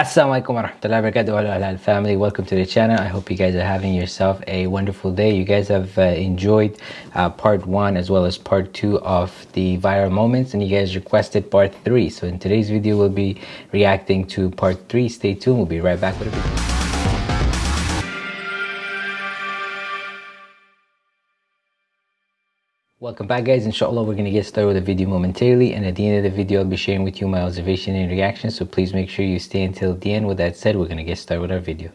Assalamualaikum warahmatullahi wabarakatuh halal family. Welcome to the channel. I hope you guys are having yourself a wonderful day. You guys have uh, enjoyed uh, part one as well as part two of the viral moments and you guys requested part three. So in today's video we'll be reacting to part three. Stay tuned. We'll be right back with a video Welcome back guys, inshallah we're going to get started with the video momentarily and at the end of the video I'll be sharing with you my observation and reaction so please make sure you stay until the end. With that said, we're going to get started with our video.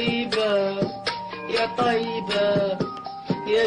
طيبة يا طيبة يا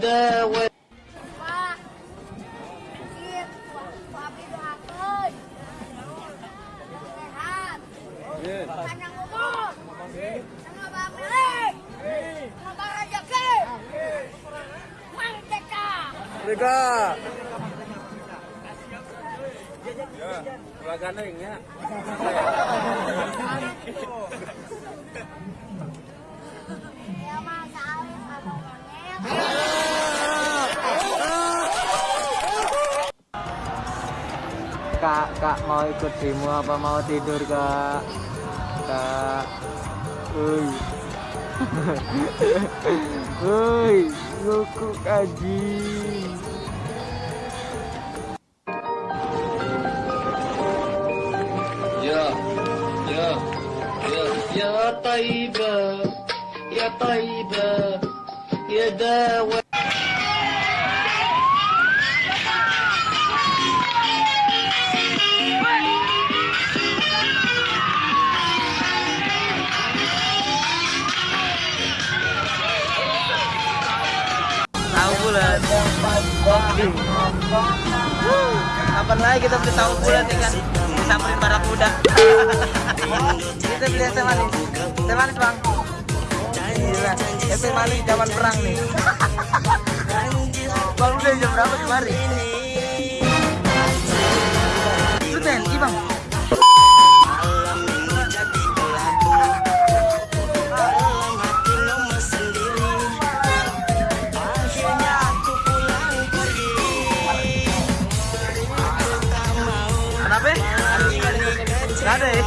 داوى 这个。Pelaganan ya. kak kak mau ikut demo apa mau tidur kak? Kak. Ui ui luku kaji. Ya, ya, ya, ya taiba, ya taiba, ya dawa. Kapan lagi kita beli tahu bulat kan? Disamperin barak muda kita beli es manis. Es manis bang. Gila. Es manis zaman perang nih. Bang udah jam berapa kemarin? Itu TNI bang ada ya?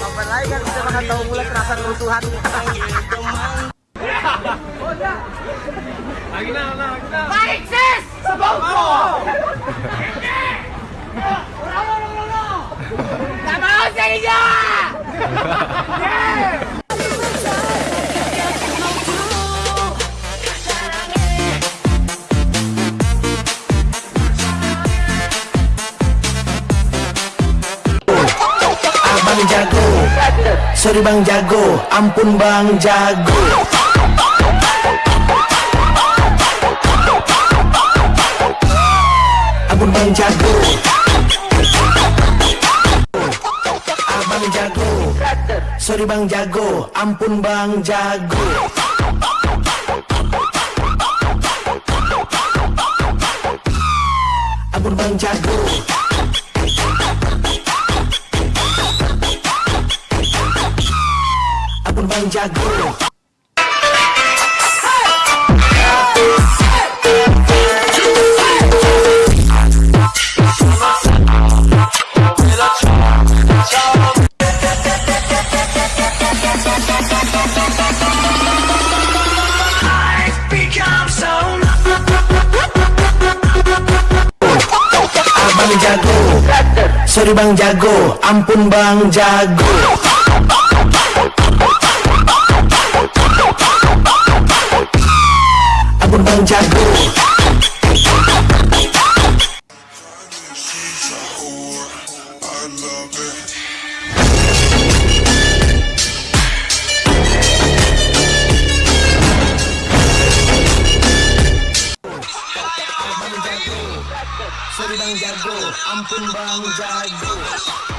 Kapan lagi kan kita makan tahu mulai kerasa kerusuhan. Lagi na, lagi na. Baik sis! Ulang! Gak mau sa inyo! Sorry bang jago, ampun bang jago. Ampun bang jago. Abang jago. Sorry bang jago, ampun bang jago Bang jago. Jago Sorry bang jago Ampun bang jago Bang jago. Sorry bang jago. Ampun bang jago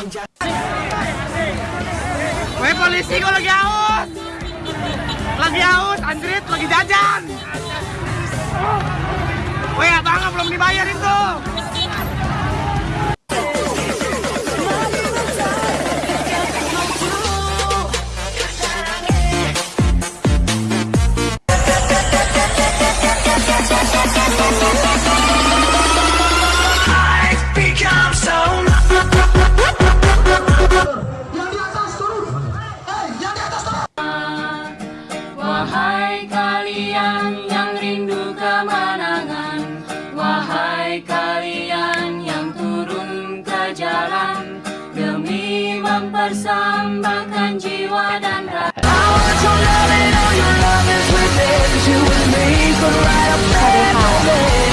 Weh polisi kok lagi aus Lagi aus, anjrit, lagi jajan. Weh abang belum dibayar itu mempersembahkan jiwa dan raga Terbawa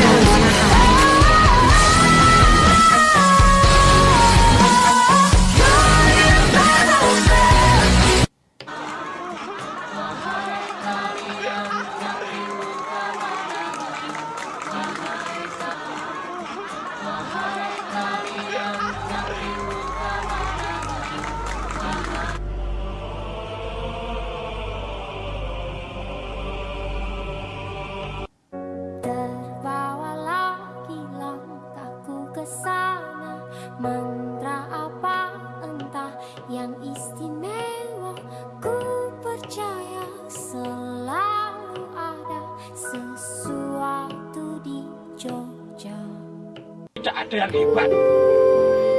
ada yang hebat.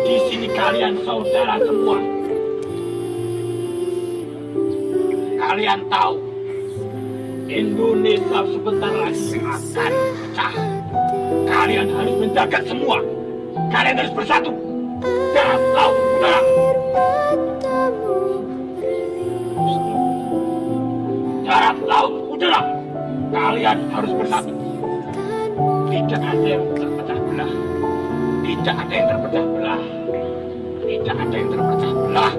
Di sini kalian saudara semua. Kalian tahu, Indonesia sebentar lagi akan pecah. Kalian harus menjaga semua. Kalian harus bersatu. Darat, laut, udara. Darat, laut, udara. Kalian harus bersatu. Tidak ada yang terpecah belah. Tidak ada yang terpecah belah. Tidak ada yang terpecah belah.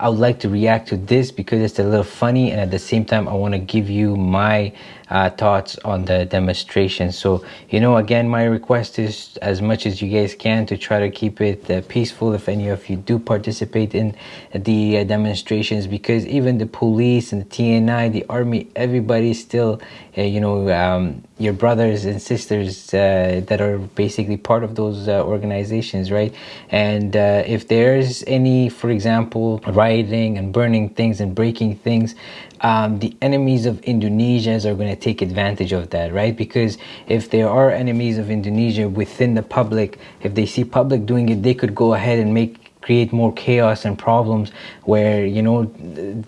I would like to react to this because it's a little funny and at the same time I want to give you my uh, thoughts on the demonstration. So you know again my request is as much as you guys can to try to keep it uh, peaceful if any of you do participate in the uh, demonstrations because even the police and the TNI the army everybody still uh, you know um, your brothers and sisters uh, that are basically part of those uh, organizations right? And if there's any for example rioting and burning things and breaking things um, the enemies of Indonesians are going to take advantage of that, right? Because if there are enemies of Indonesia within the public, if they see public doing it, they could go ahead and make create more chaos and problems where you know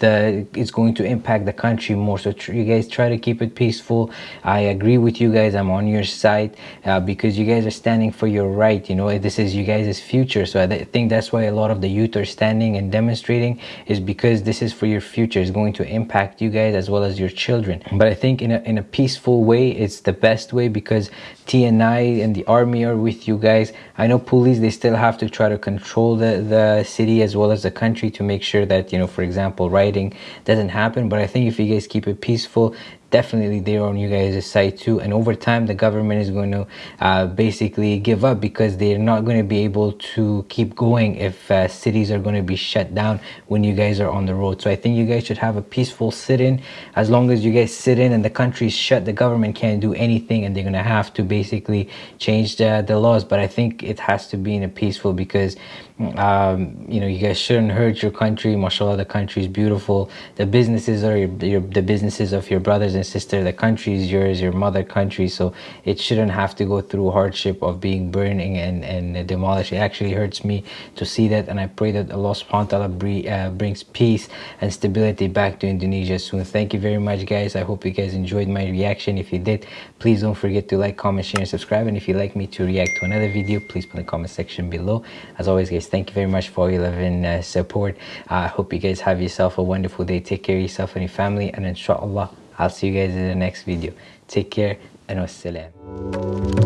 the it's going to impact the country more. So you guys try to keep it peaceful. I agree with you guys. I'm on your side uh, because you guys are standing for your right. You know this is you guys' future. So i think that's why a lot of the youth are standing and demonstrating is because this is for your future. It's going to impact you guys as well as your children. But i think in a, in a peaceful way it's the best way because tni and the army are with you guys. I know police they still have to try to control the the city as well as the country to make sure that you know for example rioting doesn't happen. But i think if you guys keep it peaceful definitely they're on you guys' side too. And over time the government is going to uh, basically give up because they're not going to be able to keep going if uh, cities are going to be shut down when you guys are on the road. So i think you guys should have a peaceful sit-in. As long as you guys sit in and the country's shut the government can't do anything and they're going to have to basically change the, the laws. But i think it has to be in a peaceful because um, you know you guys shouldn't hurt your country. Mashallah the country is beautiful. The businesses are your, your, the businesses of your brothers and sisters the country is yours your mother country. So it shouldn't have to go through hardship of being burning and and demolished. It actually hurts me to see that and i pray that allah subhanahu wa ta'ala uh, brings peace and stability back to indonesia soon. Thank you very much guys. I hope you guys enjoyed my reaction. If you did please don't forget to like comment share and subscribe. And if you'd like me to react to another video please put in the comment section below. As always guys thank you very much for all your love and uh, support. I uh, hope you guys have yourself a wonderful day. Take care of yourself and your family and inshallah i'll see you guys in the next video. Take care and wassalam